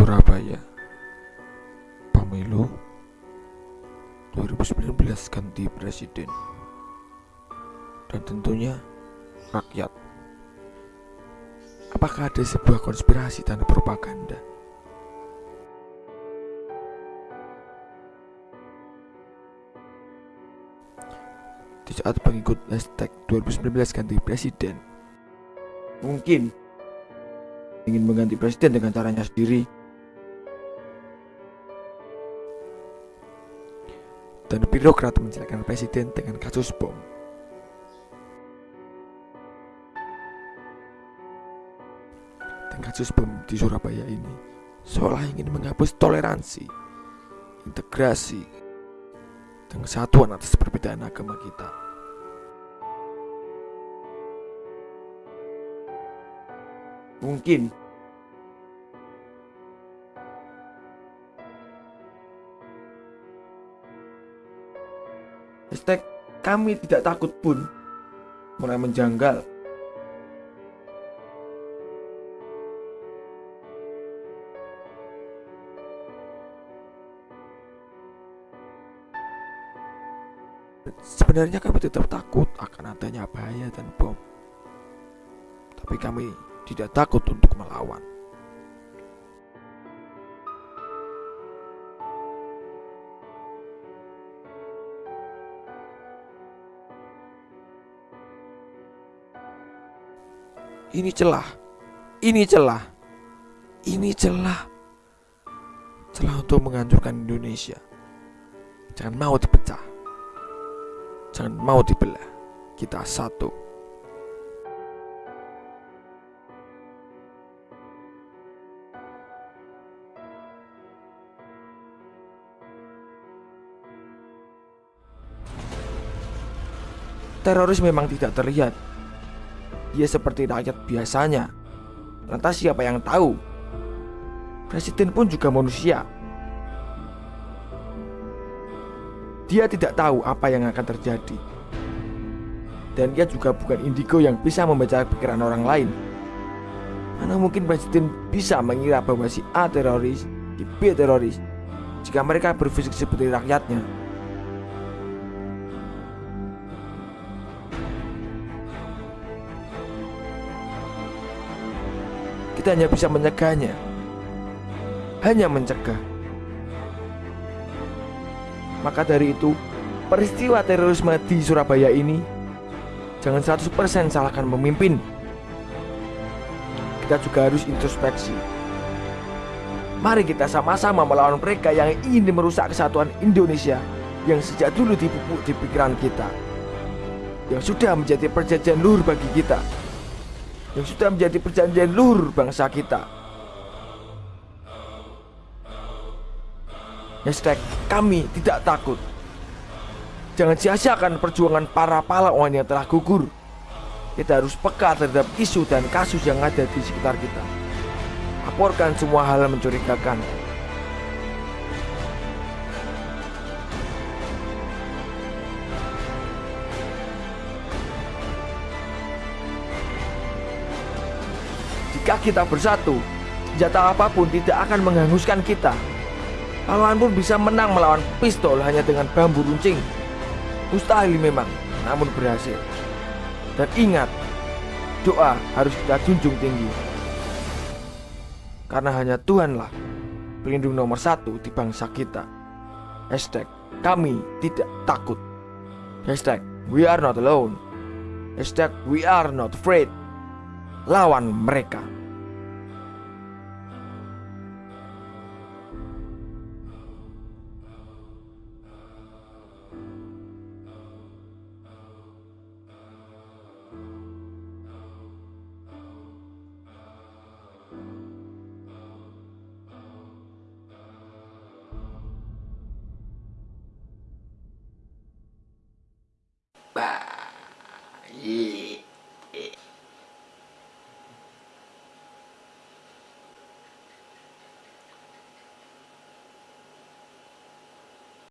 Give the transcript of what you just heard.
Surabaya. Pemilu 2019 ganti presiden. Dan tentunya rakyat. Apakah ada sebuah konspirasi dan propaganda? Di saat pengikut hashtag 2019 ganti presiden Mungkin ingin mengganti presiden dengan caranya sendiri dan birokrat menjelekan presiden dengan kasus bom. Dan kasus bom di Surabaya ini seolah ingin menghapus toleransi, integrasi, dan kesatuan atas perbedaan agama kita. Mungkin Hashtag kami tidak takut pun mulai menjanggal. Sebenarnya kami tetap takut akan adanya bahaya dan bom. Tapi kami tidak takut untuk melawan. Ini celah. Ini celah. Ini celah. Celah untuk menghancurkan Indonesia. Jangan mau dipecah. Jangan mau dibelah. Kita satu. Teroris memang tidak terlihat dia seperti rakyat biasanya. Lantas siapa yang tahu? Presiden pun juga manusia. Dia tidak tahu apa yang akan terjadi. Dan dia juga bukan indigo yang bisa membaca pikiran orang lain. Mana mungkin presiden bisa mengira bahwa si A teroris, si B teroris, jika mereka berfisik seperti rakyatnya. Kita hanya bisa menyegahnya. Hanya mencegah. Maka dari itu, peristiwa terorisme di Surabaya ini jangan 100% salahkan pemimpin. Kita juga harus introspeksi. Mari kita sama-sama melawan mereka yang ingin merusak kesatuan Indonesia yang sejak dulu dipupuk di pikiran kita. Yang sudah menjadi perjanjian luhur bagi kita yang sudah menjadi perjanjian luhur bangsa kita. Hashtag kami tidak takut. Jangan sia-siakan perjuangan para pahlawan yang telah gugur. Kita harus peka terhadap isu dan kasus yang ada di sekitar kita. Laporkan semua hal mencurigakan Jika kita bersatu, senjata apa pun tidak akan menghanguskan kita. Pahlawan pun bisa menang melawan pistol hanya dengan bambu runcing. Mustahil memang, namun berhasil. Dan ingat, doa harus kita junjung tinggi. Karena hanya Tuhanlah pelindung nomor satu di bangsa kita. Hashtag kami tidak takut. Hashtag we are not alone. Hashtag we are not afraid lawan mereka.